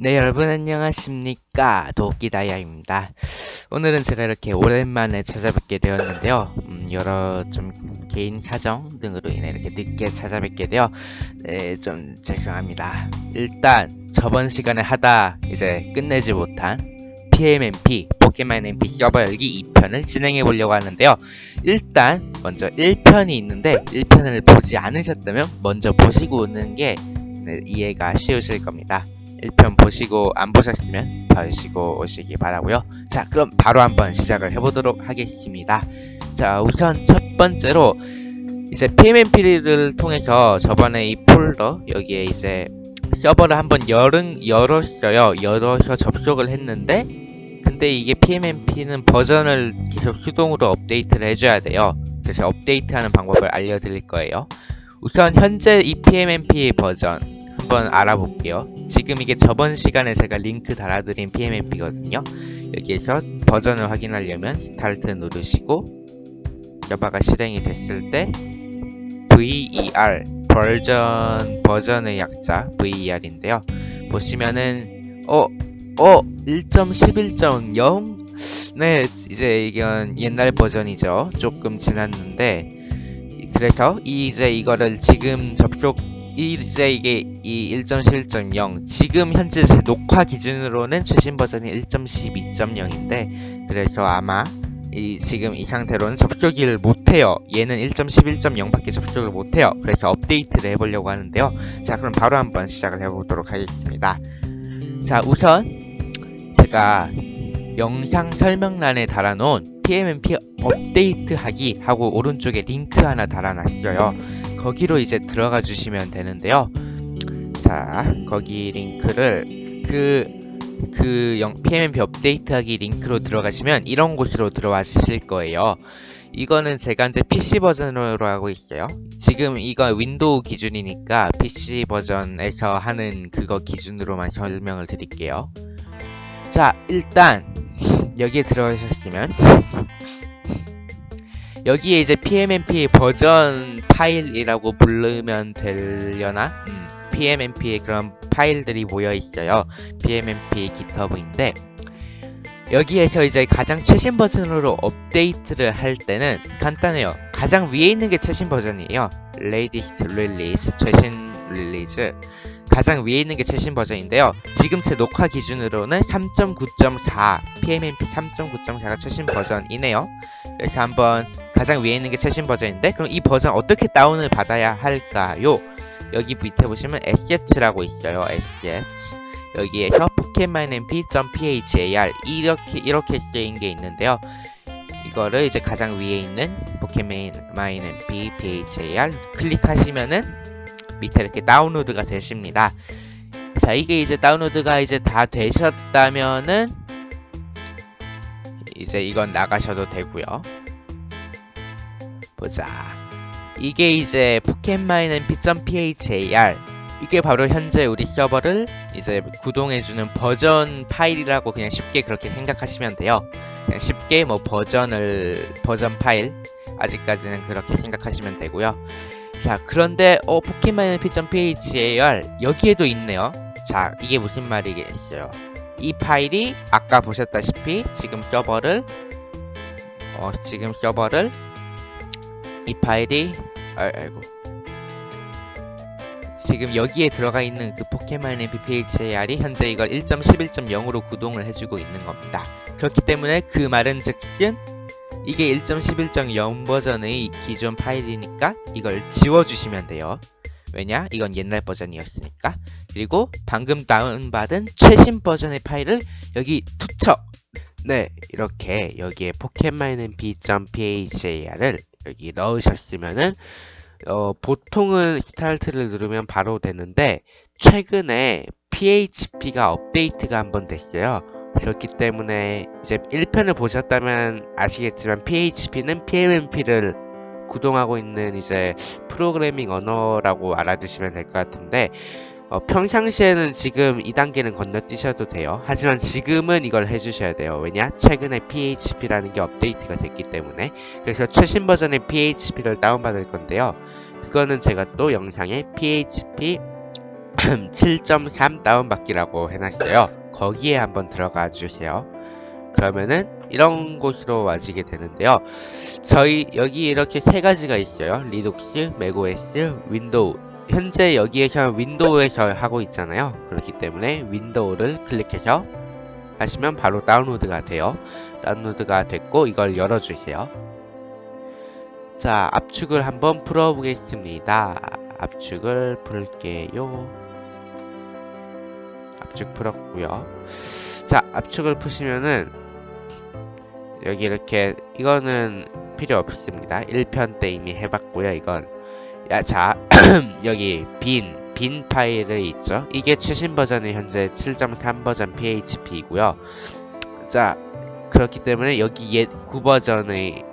네 여러분 안녕하십니까? 도끼다이아입니다. 오늘은 제가 이렇게 오랜만에 찾아뵙게 되었는데요. 음, 여러 좀 개인 사정 등으로 인해 이렇게 늦게 찾아뵙게 되어 네, 좀 죄송합니다. 일단 저번 시간에 하다 이제 끝내지 못한 PMMP 포켓몬 MP 서버 열기 2편을 진행해 보려고 하는데요. 일단 먼저 1편이 있는데 1편을 보지 않으셨다면 먼저 보시고 오는 게 네, 이해가 쉬우실 겁니다 1편 보시고 안 보셨으면 보시고 오시기 바라고요. 자 그럼 바로 한번 시작을 해보도록 하겠습니다. 자 우선 첫 번째로 이제 PMMP를 통해서 저번에 이 폴더 여기에 이제 서버를 한번 열은, 열었어요. 열어서 접속을 했는데 근데 이게 PMMP는 버전을 계속 수동으로 업데이트를 해줘야 돼요. 그래서 업데이트하는 방법을 알려드릴 거예요. 우선 현재 이 PMMP 버전 한번 알아볼게요. 지금 이게 저번 시간에 제가 링크 달아드린 PMMP거든요. 여기에서 버전을 확인하려면 스타트 누르시고 서버가 실행이 됐을 때 VER 버전 버전의 약자 VER인데요. 보시면은 어 어 1.11.0 네, 이제 이건 옛날 버전이죠. 조금 지났는데 그래서 이제 이거를 지금 접속 이제 이게 이 1.11.0 지금 현재 제 녹화 기준으로는 최신 버전이 1.12.0인데 그래서 아마 이 지금 이 상태로는 접속을 못해요. 얘는 1.11.0밖에 접속을 못해요. 그래서 업데이트를 해보려고 하는데요. 자 그럼 바로 한번 시작을 해보도록 하겠습니다. 자 우선 제가 영상 설명란에 달아놓은 PMMP 업데이트 하기 하고 오른쪽에 링크 하나 달아놨어요 거기로 이제 들어가 주시면 되는데요. 자, 거기 링크를 그, 그 PMMP 업데이트하기 링크로 들어가시면 이런 곳으로 들어와 주실 거예요. 이거는 제가 이제 PC 버전으로 하고 있어요. 지금 이거 윈도우 기준이니까 PC 버전에서 하는 그거 기준으로만 설명을 드릴게요. 자, 일단 여기에 들어가셨으면 여기에 이제 PMMP 버전 파일이라고 부르면 되려나? 음, PMMP의 그런 파일들이 모여 있어요. PMMP GitHub인데 여기에서 이제 가장 최신 버전으로 업데이트를 할 때는 간단해요. 가장 위에 있는 게 최신 버전이에요. latest release, 최신 release. 가장 위에 있는 게 최신 버전인데요. 지금 제 녹화 기준으로는 3.9.4, PMMP 3.9.4가 최신 버전이네요. 그래서 한번 가장 위에 있는 게 최신 버전인데 그럼 이 버전 어떻게 다운을 받아야 할까요? 여기 밑에 보시면 assets라고 있어요. assets. 여기에서 pokemonmp.phar 이렇게 이렇게 쓰인 게 있는데요. 이거를 이제 가장 위에 있는 pokemonmp phar 클릭하시면은 밑에 이렇게 다운로드가 되십니다. 자, 이게 이제 다운로드가 이제 다 되셨다면은 이제 이건 나가셔도 되고요. 보자. 이게 이제 PocketMine-MP.phar 이게 바로 현재 우리 서버를 이제 구동해주는 버전 파일이라고 그냥 쉽게 그렇게 생각하시면 돼요. 그냥 쉽게 뭐 버전을 버전 파일 아직까지는 그렇게 생각하시면 되고요. 자 그런데 어 PocketMine-MP.phar 여기에도 있네요. 자 이게 무슨 말이겠어요? 이 파일이 아까 보셨다시피 지금 서버를 어, 지금 서버를 이 파일이 아, 아이고 지금 여기에 들어가 있는 그 포켓몬 mphar이 현재 이걸 1.11.0으로 구동을 해주고 있는 겁니다. 그렇기 때문에 그 말은 즉슨 이게 1.11.0 버전의 기존 파일이니까 이걸 지워주시면 돼요. 왜냐? 이건 옛날 버전이었으니까. 그리고 방금 다운받은 최신 버전의 파일을 여기 투척! 네, 이렇게 여기에 p.phar을 여기 넣으셨으면은 어, 보통은 스타트를 누르면 바로 되는데 최근에 PHP가 업데이트가 한 번 됐어요. 그렇기 때문에 이제 1편을 보셨다면 아시겠지만 PHP는 PMMP를 구동하고 있는 이제 프로그래밍 언어라고 알아두시면 될 것 같은데 어, 평상시에는 지금 2단계는 건너뛰셔도 돼요. 하지만 지금은 이걸 해주셔야 돼요. 왜냐? 최근에 PHP라는 게 업데이트가 됐기 때문에 그래서 최신 버전의 PHP를 다운받을 건데요. 그거는 제가 또 영상에 PHP 7.3 다운받기라고 해놨어요. 거기에 한번 들어가 주세요. 그러면은 이런 곳으로 와지게 되는데요. 저희 여기 이렇게 세 가지가 있어요. 리눅스, macOS, 윈도우. 현재 여기에서 윈도우에서 하고 있잖아요. 그렇기 때문에 윈도우를 클릭해서 하시면 바로 다운로드가 돼요. 다운로드가 됐고 이걸 열어주세요. 자, 압축을 한번 풀어보겠습니다. 압축을 풀게요. 압축 풀었고요. 자, 압축을 푸시면은 여기 이렇게 이거는 필요 없습니다. 1편 때 이미 해봤고요. 이건 야, 자, 여기 bin, bin 파일을 있죠. 이게 최신 버전이 현재 7.3 버전 PHP이고요. 자, 그렇기 때문에 여기 옛 구버전의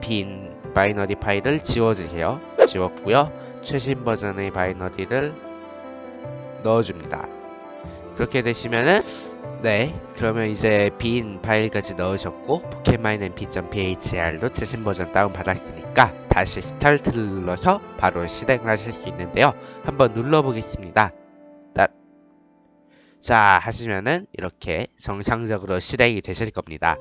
bin binary 파일을 지워주세요. 지웠고요. 최신 버전의 binary를 넣어줍니다. 그렇게 되시면은 네 그러면 이제 bin 파일까지 넣으셨고 PocketMine-MP.phar로 최신 버전 다운 받았으니까 다시 스타트를 눌러서 바로 실행을 하실 수 있는데요. 한번 눌러 보겠습니다. 자 하시면은 이렇게 정상적으로 실행이 되실 겁니다.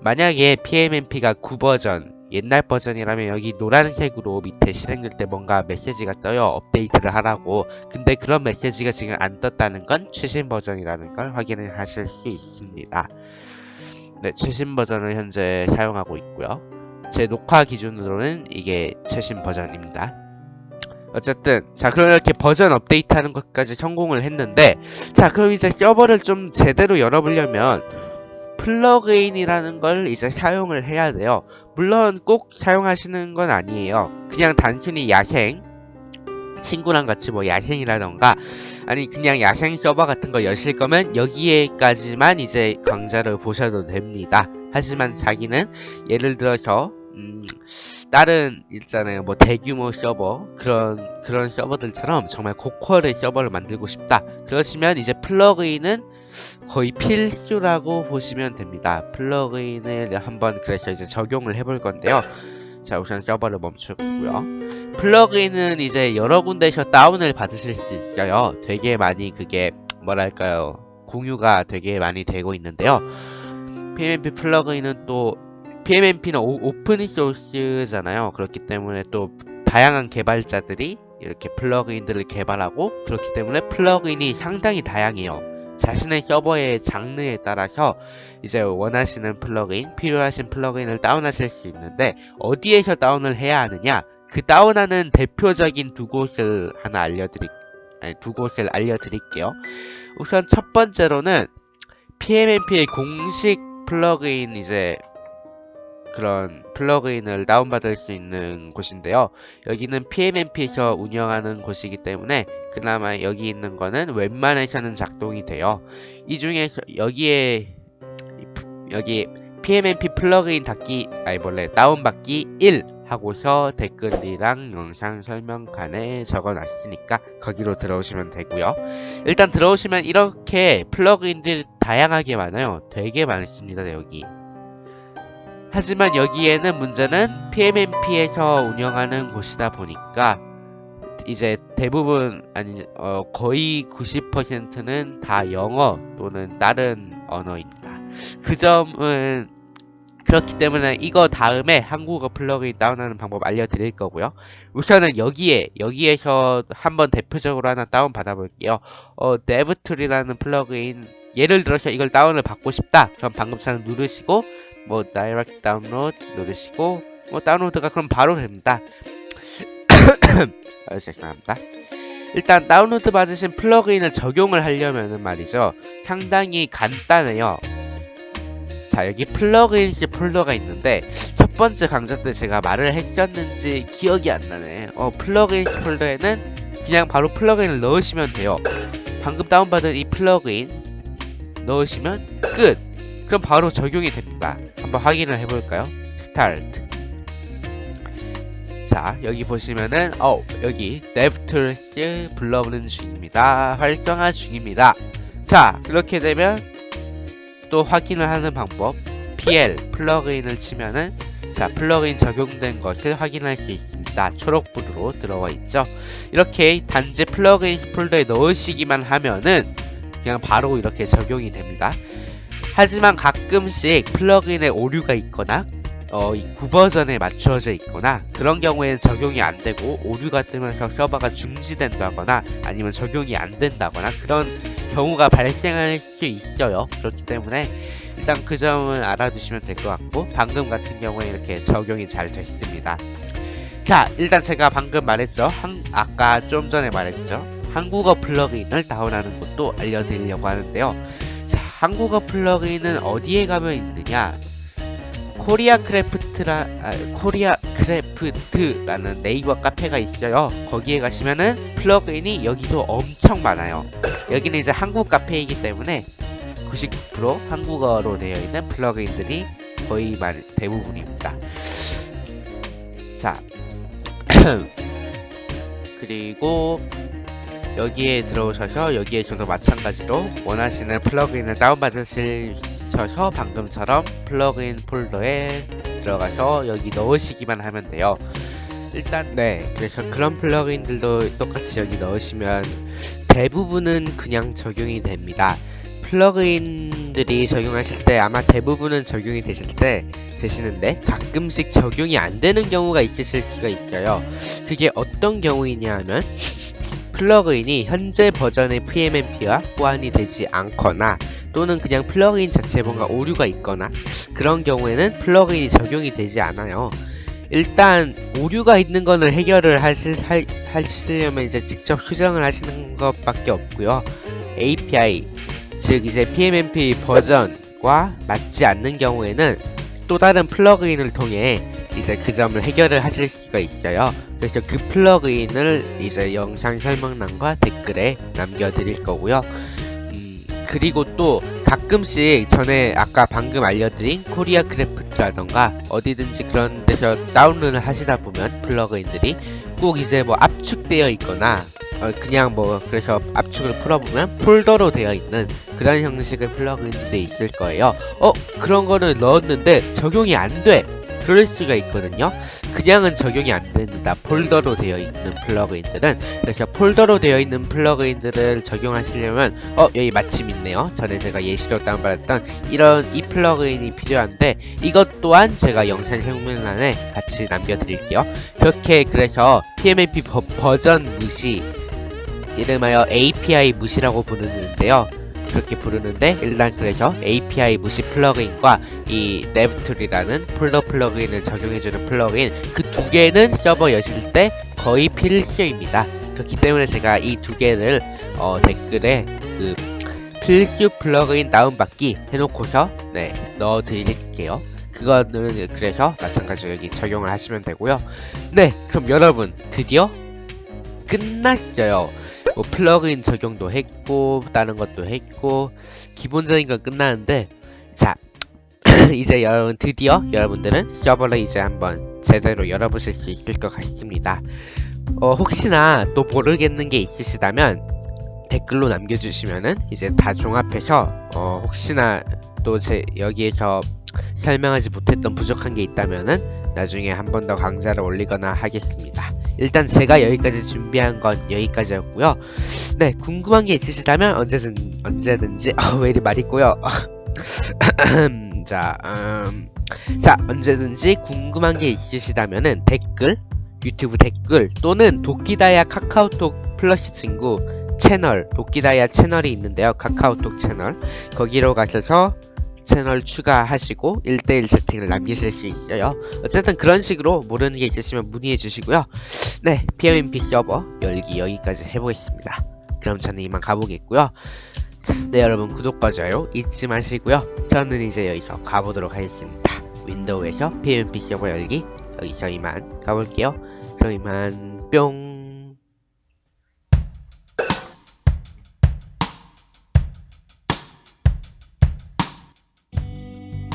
만약에 PMMP가 구버전 옛날 버전이라면 여기 노란색으로 밑에 실행될 때 뭔가 메시지가 떠요. 업데이트를 하라고. 근데 그런 메시지가 지금 안 떴다는 건 최신 버전이라는 걸 확인을 하실 수 있습니다. 네 최신 버전을 현재 사용하고 있고요. 제 녹화 기준으로는 이게 최신 버전입니다. 어쨌든 자 그럼 이렇게 버전 업데이트하는 것까지 성공을 했는데 자 그럼 이제 서버를 좀 제대로 열어보려면 플러그인이라는 걸 이제 사용을 해야 돼요. 물론 꼭 사용하시는 건 아니에요. 그냥 단순히 야생 친구랑 같이 뭐 야생이라던가 아니 그냥 야생 서버 같은 거 여실 거면 여기에까지만 이제 강좌를 보셔도 됩니다. 하지만 자기는 예를 들어서 음, 다른 있잖아요. 뭐 대규모 서버 그런 그런 서버들처럼 정말 고퀄의 서버를 만들고 싶다. 그러시면 이제 플러그인은 거의 필수라고 보시면 됩니다. 플러그인을 한번 그래서 이제 적용을 해볼 건데요. 자 우선 서버를 멈추고요. 플러그인은 이제 여러 군데에서 다운을 받으실 수 있어요. 되게 많이 그게 뭐랄까요? 공유가 되게 많이 되고 있는데요. PMMP 플러그인은 또 PMMP는 오, 픈 소스잖아요. 그렇기 때문에 또 다양한 개발자들이 이렇게 플러그인들을 개발하고 그렇기 때문에 플러그인이 상당히 다양해요. 자신의 서버의 장르에 따라서 이제 원하시는 플러그인, 필요하신 플러그인을 다운하실 수 있는데 어디에서 다운을 해야 하느냐? 그 다운하는 대표적인 두 곳을 하나 알려드릴 아니, 두 곳을 알려드릴게요. 우선 첫 번째로는 PMMP의 공식 플러그인 이제 그런 플러그인을 다운받을 수 있는 곳인데요. 여기는 PMMP에서 운영하는 곳이기 때문에 그나마 여기 있는 거는 웬만해서는 작동이 돼요. 이 중에서 여기에 여기 PMMP 플러그인 닫기 아니 원래 다운받기 1 하고서 댓글이랑 영상 설명칸에 적어놨으니까 거기로 들어오시면 되고요. 일단 들어오시면 이렇게 플러그인들 다양하게 많아요. 되게 많습니다 여기. 하지만 여기에는 문제는 PMMP에서 운영하는 곳이다 보니까 이제 대부분 아니 어 거의 90%는 다 영어 또는 다른 언어입니다. 그 점은 그렇기 때문에 이거 다음에 한국어 플러그인 다운하는 방법 알려드릴 거고요. 우선은 여기에 여기에서 한번 대표적으로 하나 다운 받아볼게요. 어, DevTool이라는 플러그인 예를 들어서 이걸 다운을 받고 싶다. 그럼 방금처럼 누르시고 뭐 direct download 누르시고 뭐 다운로드가 그럼 바로 됩니다. 아, 죄송합니다. 일단 다운로드 받으신 플러그인을 적용을 하려면은 말이죠. 상당히 간단해요. 자 여기 plugins 폴더가 있는데 첫 번째 강좌 때 제가 말을 했었는지 기억이 안 나네. 어 plugins 폴더에는 그냥 바로 플러그인을 넣으시면 돼요. 방금 다운받은 이 플러그인 넣으시면 끝! 그럼 바로 적용이 됩니다. 한번 확인을 해볼까요? 스타트 자 여기 보시면은 어 여기 DevTools 불러오는 중입니다. 활성화 중입니다. 자 이렇게 되면 또 확인을 하는 방법 pl 플러그인을 치면은 자 플러그인 적용된 것을 확인할 수 있습니다. 초록불으로 들어와 있죠. 이렇게 단지 플러그인 폴더에 넣으시기만 하면은 그냥 바로 이렇게 적용이 됩니다. 하지만 가끔씩 플러그인에 오류가 있거나 어, 이 구버전에 맞추어져 있거나 그런 경우에는 적용이 안 되고 오류가 뜨면서 서버가 중지된다거나 아니면 적용이 안 된다거나 그런 경우가 발생할 수 있어요. 그렇기 때문에 일단 그 점을 알아두시면 될 것 같고 방금 같은 경우에 이렇게 적용이 잘 됐습니다. 자 일단 제가 방금 말했죠. 한, 아까 좀 전에 말했죠. 한국어 플러그인을 다운하는 것도 알려드리려고 하는데요. 자 한국어 플러그인은 어디에 가면 있느냐 코리아 크래프트라 아, 코리아 크래프트라는 네이버 카페가 있어요. 거기에 가시면은 플러그인이 여기도 엄청 많아요. 여기는 이제 한국 카페이기 때문에 90% 한국어로 되어 있는 플러그인들이 거의 말 대부분입니다. 자 그리고 여기에 들어오셔서 여기에서도 마찬가지로 원하시는 플러그인을 다운받으셔서 방금처럼 플러그인 폴더에 들어가서 여기 넣으시기만 하면 돼요. 일단 네 그래서 그런 플러그인들도 똑같이 여기 넣으시면 대부분은 그냥 적용이 됩니다. 플러그인들이 적용하실 때 아마 대부분은 적용이 되실 때 되시는데 가끔씩 적용이 안 되는 경우가 있으실 수가 있어요. 그게 어떤 경우이냐 하면 플러그인이 현재 버전의 PMMP와 호환이 되지 않거나 또는 그냥 플러그인 자체에 뭔가 오류가 있거나 그런 경우에는 플러그인이 적용이 되지 않아요. 일단 오류가 있는 거는 해결을 하실, 하, 하시려면 이제 직접 수정을 하시는 것밖에 없고요. API 즉 이제 PMMP 버전과 맞지 않는 경우에는 또 다른 플러그인을 통해 이제 그 점을 해결을 하실 수가 있어요. 그래서 그 플러그인을 이제 영상 설명란과 댓글에 남겨드릴 거고요. 음, 그리고 또 가끔씩 전에 아까 방금 알려드린 코리아 크래프트라던가 어디든지 그런 데서 다운로드를 하시다 보면 플러그인들이 꼭 이제 뭐 압축되어 있거나 어, 그냥 뭐 그래서 압축을 풀어보면 폴더로 되어 있는 그런 형식의 플러그인들이 있을 거예요. 어 그런 거는 넣었는데 적용이 안 돼. 그럴 수가 있거든요. 그냥은 적용이 안 됩니다. 폴더로 되어 있는 플러그인들은 그래서 폴더로 되어 있는 플러그인들을 적용하시려면 어 여기 마침 있네요. 전에 제가 예시로 다운받았던 이런 이 플러그인이 필요한데 이것 또한 제가 영상 설명란에 같이 남겨드릴게요. 그렇게 그래서 PMMP 버, 버전 무시 이름하여 API 무시라고 부르는데요. 그렇게 부르는데 일단 그래서 API 무시 플러그인과 이 DevTool이라는 폴더 플러그인을 적용해주는 플러그인 그 두 개는 서버 여실 때 거의 필수입니다. 그렇기 때문에 제가 이 두 개를 어, 댓글에 그 필수 플러그인 다운받기 해놓고서 네 넣어드릴게요. 그거는 그래서 마찬가지로 여기 적용을 하시면 되고요. 네 그럼 여러분 드디어 끝났어요. 뭐 플러그인 적용도 했고 다른 것도 했고 기본적인 건 끝나는데 자 이제 여러분 드디어 여러분들은 서버를 이제 한번 제대로 열어보실 수 있을 것 같습니다. 어, 혹시나 또 모르겠는 게 있으시다면 댓글로 남겨주시면은 이제 다 종합해서 어, 혹시나 또 제 여기에서 설명하지 못했던 부족한 게 있다면은 나중에 한 번 더 강좌를 올리거나 하겠습니다. 일단 제가 여기까지 준비한 건 여기까지였고요. 네, 궁금한 게 있으시다면 언제든 언제든지 어, 왜 이리 말이 있고요. 자, 음, 자 언제든지 궁금한 게 있으시다면은 댓글, 유튜브 댓글 또는 도끼다야 카카오톡 플러시 친구 채널 도끼다야 채널이 있는데요. 카카오톡 채널 거기로 가셔서 채널 추가하시고 1대1 채팅을 남기실 수 있어요. 어쨌든 그런 식으로 모르는 게 있으시면 문의해 주시고요. 네, PMMP 서버 열기 여기까지 해보겠습니다. 그럼 저는 이만 가보겠고요. 자, 네 여러분 구독과 좋아요 잊지 마시고요. 저는 이제 여기서 가보도록 하겠습니다. 윈도우에서 PMP 서버 열기 여기서 이만 가볼게요. 그럼 이만 뿅